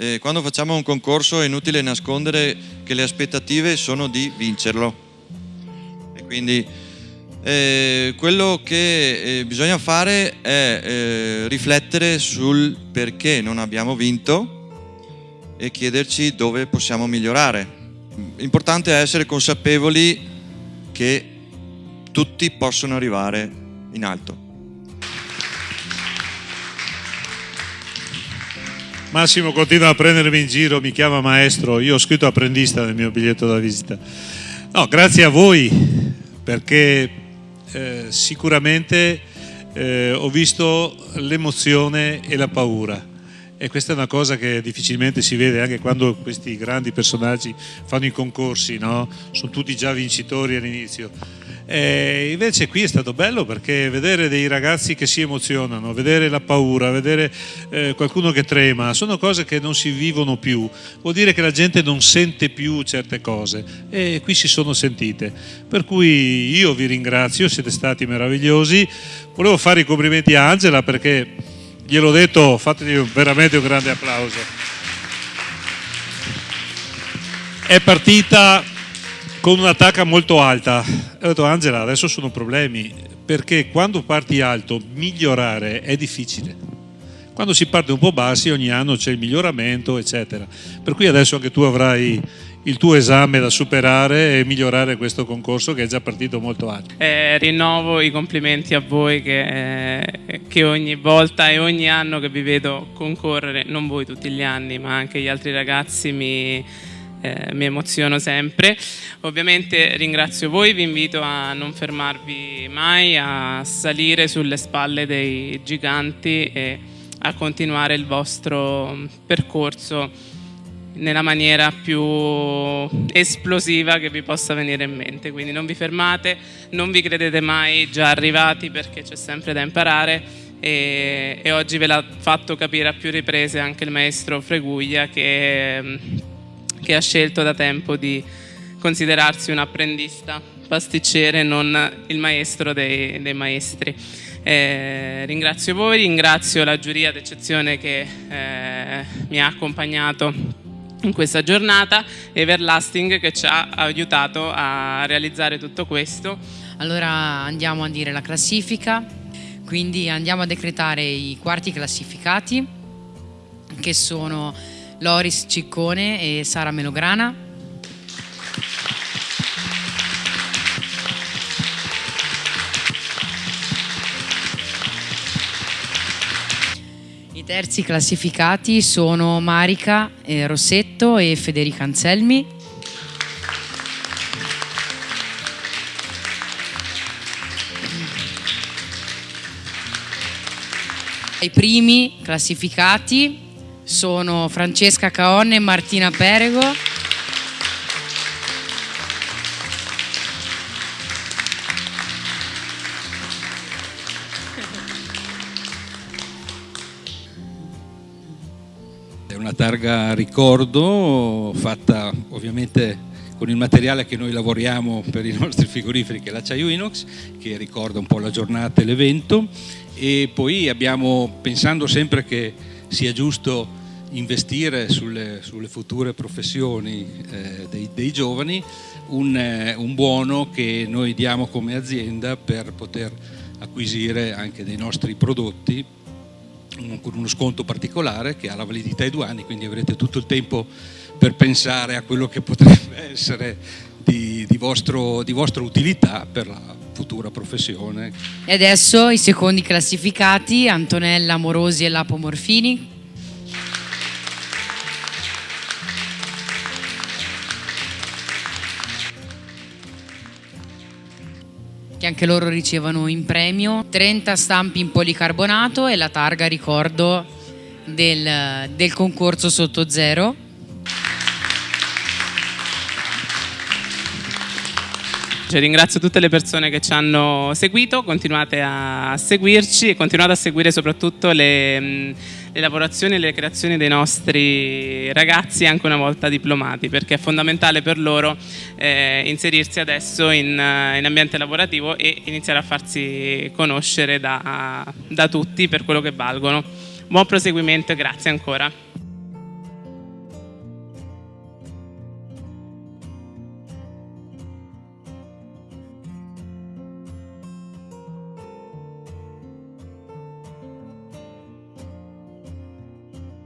eh, quando facciamo un concorso è inutile nascondere che le aspettative sono di vincerlo. E quindi eh, quello che eh, bisogna fare è eh, riflettere sul perché non abbiamo vinto e chiederci dove possiamo migliorare. L'importante è essere consapevoli che tutti possono arrivare in alto. Massimo continua a prendermi in giro, mi chiama maestro, io ho scritto apprendista nel mio biglietto da visita. No, grazie a voi perché eh, sicuramente eh, ho visto l'emozione e la paura e questa è una cosa che difficilmente si vede anche quando questi grandi personaggi fanno i concorsi, no? sono tutti già vincitori all'inizio e invece qui è stato bello perché vedere dei ragazzi che si emozionano, vedere la paura, vedere eh, qualcuno che trema, sono cose che non si vivono più. Vuol dire che la gente non sente più certe cose e qui si sono sentite. Per cui io vi ringrazio, siete stati meravigliosi. Volevo fare i complimenti a Angela perché gliel'ho detto, fategli veramente un grande applauso. È partita con un'attacca molto alta. Ho detto Angela, adesso sono problemi, perché quando parti alto migliorare è difficile. Quando si parte un po' bassi ogni anno c'è il miglioramento, eccetera. Per cui adesso anche tu avrai il tuo esame da superare e migliorare questo concorso che è già partito molto alto. Eh, rinnovo i complimenti a voi che, eh, che, ogni volta e ogni anno che vi vedo concorrere, non voi tutti gli anni, ma anche gli altri ragazzi mi eh, mi emoziono sempre. Ovviamente ringrazio voi, vi invito a non fermarvi mai, a salire sulle spalle dei giganti e a continuare il vostro percorso nella maniera più esplosiva che vi possa venire in mente. Quindi non vi fermate, non vi credete mai già arrivati perché c'è sempre da imparare e, e oggi ve l'ha fatto capire a più riprese anche il maestro Freguglia che che ha scelto da tempo di considerarsi un apprendista pasticcere, non il maestro dei, dei maestri. Eh, ringrazio voi, ringrazio la giuria d'eccezione che eh, mi ha accompagnato in questa giornata e Everlasting che ci ha aiutato a realizzare tutto questo. Allora andiamo a dire la classifica, quindi andiamo a decretare i quarti classificati che sono Loris Ciccone e Sara Melograna. I terzi classificati sono Marica Rossetto e Federica Anselmi. I primi classificati sono Francesca Caonne e Martina Perego. È una targa ricordo fatta ovviamente con il materiale che noi lavoriamo per i nostri frigoriferi che è l'acciaio inox che ricorda un po' la giornata e l'evento e poi abbiamo pensando sempre che sia giusto investire sulle, sulle future professioni eh, dei, dei, giovani un, eh, un, buono che noi diamo come azienda per poter acquisire anche dei nostri prodotti con uno sconto particolare che ha la validità di due anni, quindi avrete tutto il tempo per pensare a quello che potrebbe essere di, di, vostro, di vostra utilità per la futura professione. E adesso i secondi classificati, Antonella Morosi e Lapo Morfini, che anche loro ricevono in premio 30 stampi in policarbonato e la targa ricordo del, del concorso sotto zero Cioè, ringrazio tutte le persone che ci hanno seguito, continuate a seguirci e continuate a seguire soprattutto le, le lavorazioni e le creazioni dei nostri ragazzi anche una volta diplomati perché è fondamentale per loro eh, inserirsi adesso in, in, ambiente lavorativo e iniziare a farsi conoscere da, da tutti per quello che valgono. Buon proseguimento e grazie ancora.